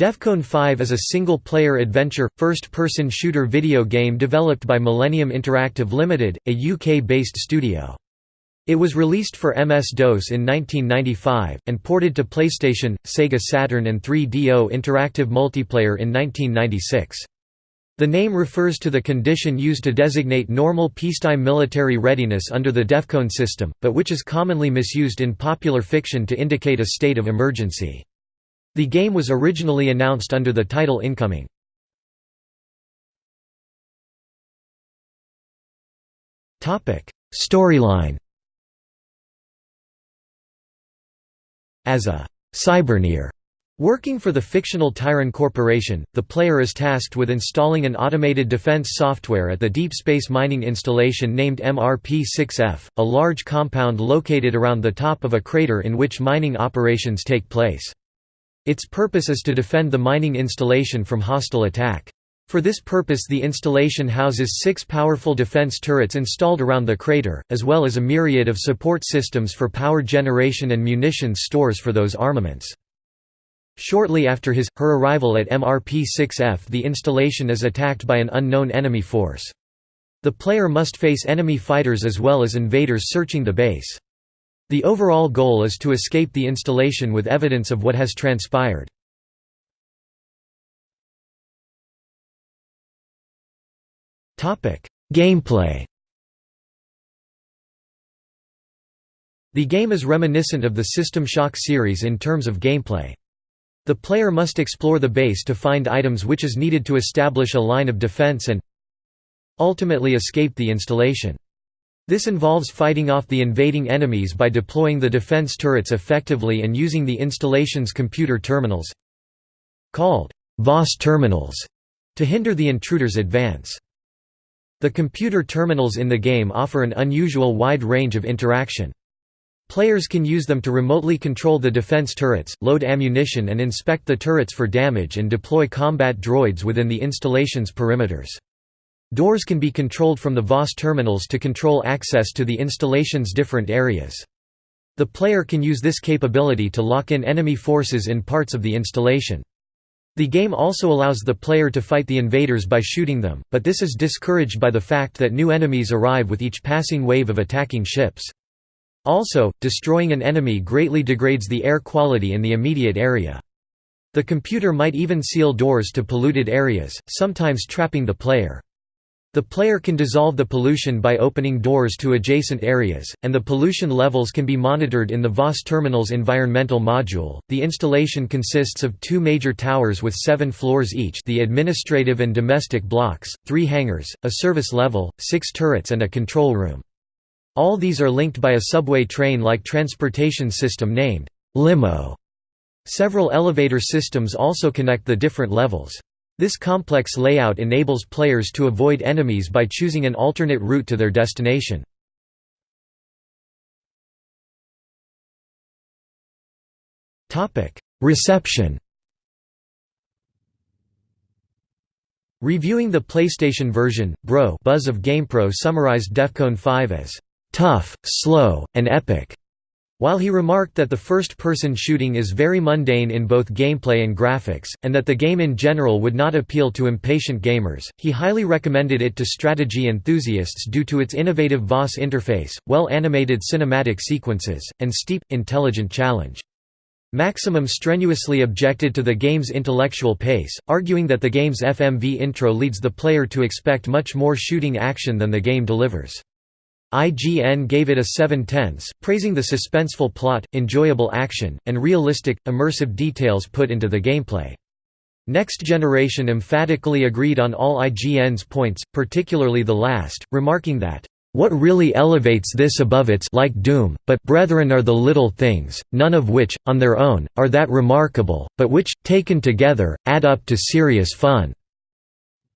Defcon 5 is a single-player adventure, first-person shooter video game developed by Millennium Interactive Limited, a UK-based studio. It was released for MS-DOS in 1995, and ported to PlayStation, Sega Saturn and 3DO Interactive Multiplayer in 1996. The name refers to the condition used to designate normal peacetime military readiness under the DEFCON system, but which is commonly misused in popular fiction to indicate a state of emergency. The game was originally announced under the title Incoming. Storyline As a cyberneer Working for the fictional Tyron Corporation, the player is tasked with installing an automated defense software at the deep space mining installation named MRP-6F, a large compound located around the top of a crater in which mining operations take place. Its purpose is to defend the mining installation from hostile attack. For this purpose the installation houses six powerful defense turrets installed around the crater, as well as a myriad of support systems for power generation and munitions stores for those armaments. Shortly after his, her arrival at MRP-6F the installation is attacked by an unknown enemy force. The player must face enemy fighters as well as invaders searching the base. The overall goal is to escape the installation with evidence of what has transpired. Gameplay The game is reminiscent of the System Shock series in terms of gameplay. The player must explore the base to find items which is needed to establish a line of defense and ultimately escape the installation. This involves fighting off the invading enemies by deploying the defense turrets effectively and using the installation's computer terminals called VOS terminals to hinder the intruder's advance. The computer terminals in the game offer an unusual wide range of interaction. Players can use them to remotely control the defense turrets, load ammunition and inspect the turrets for damage and deploy combat droids within the installation's perimeters. Doors can be controlled from the VOS terminals to control access to the installation's different areas. The player can use this capability to lock in enemy forces in parts of the installation. The game also allows the player to fight the invaders by shooting them, but this is discouraged by the fact that new enemies arrive with each passing wave of attacking ships. Also, destroying an enemy greatly degrades the air quality in the immediate area. The computer might even seal doors to polluted areas, sometimes trapping the player. The player can dissolve the pollution by opening doors to adjacent areas, and the pollution levels can be monitored in the VOS Terminal's environmental module. The installation consists of two major towers with seven floors each the administrative and domestic blocks, three hangars, a service level, six turrets and a control room. All these are linked by a subway train-like transportation system named limo. Several elevator systems also connect the different levels. This complex layout enables players to avoid enemies by choosing an alternate route to their destination. Reception Reviewing the PlayStation version, Bro Buzz of GamePro summarized Defcon 5 as, "...tough, slow, and epic." While he remarked that the first-person shooting is very mundane in both gameplay and graphics, and that the game in general would not appeal to impatient gamers, he highly recommended it to strategy enthusiasts due to its innovative VOS interface, well-animated cinematic sequences, and steep, intelligent challenge. Maximum strenuously objected to the game's intellectual pace, arguing that the game's FMV intro leads the player to expect much more shooting action than the game delivers. IGN gave it a 7 tenths, praising the suspenseful plot, enjoyable action, and realistic, immersive details put into the gameplay. Next Generation emphatically agreed on all IGN's points, particularly the last, remarking that, "...what really elevates this above its like Doom, but brethren are the little things, none of which, on their own, are that remarkable, but which, taken together, add up to serious fun."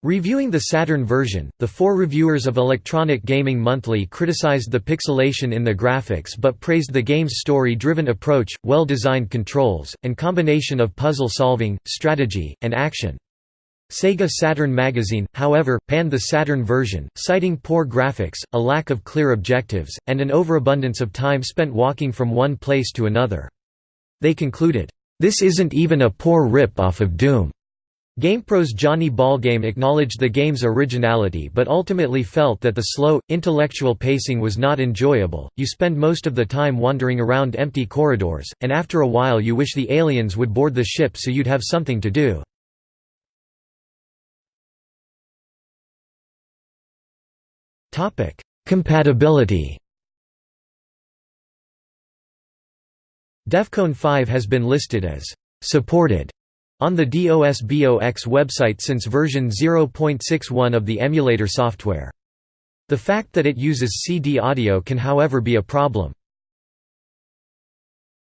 Reviewing the Saturn version, the four reviewers of Electronic Gaming Monthly criticized the pixelation in the graphics but praised the game's story-driven approach, well-designed controls, and combination of puzzle solving, strategy, and action. Sega Saturn magazine, however, panned the Saturn version, citing poor graphics, a lack of clear objectives, and an overabundance of time spent walking from one place to another. They concluded, "'This isn't even a poor rip-off of Doom'." GamePro's Johnny Ballgame acknowledged the game's originality but ultimately felt that the slow, intellectual pacing was not enjoyable, you spend most of the time wandering around empty corridors, and after a while you wish the aliens would board the ship so you'd have something to do. Compatibility. Defcon 5 has been listed as supported on the DOSBox website since version 0.61 of the emulator software. The fact that it uses CD audio can however be a problem.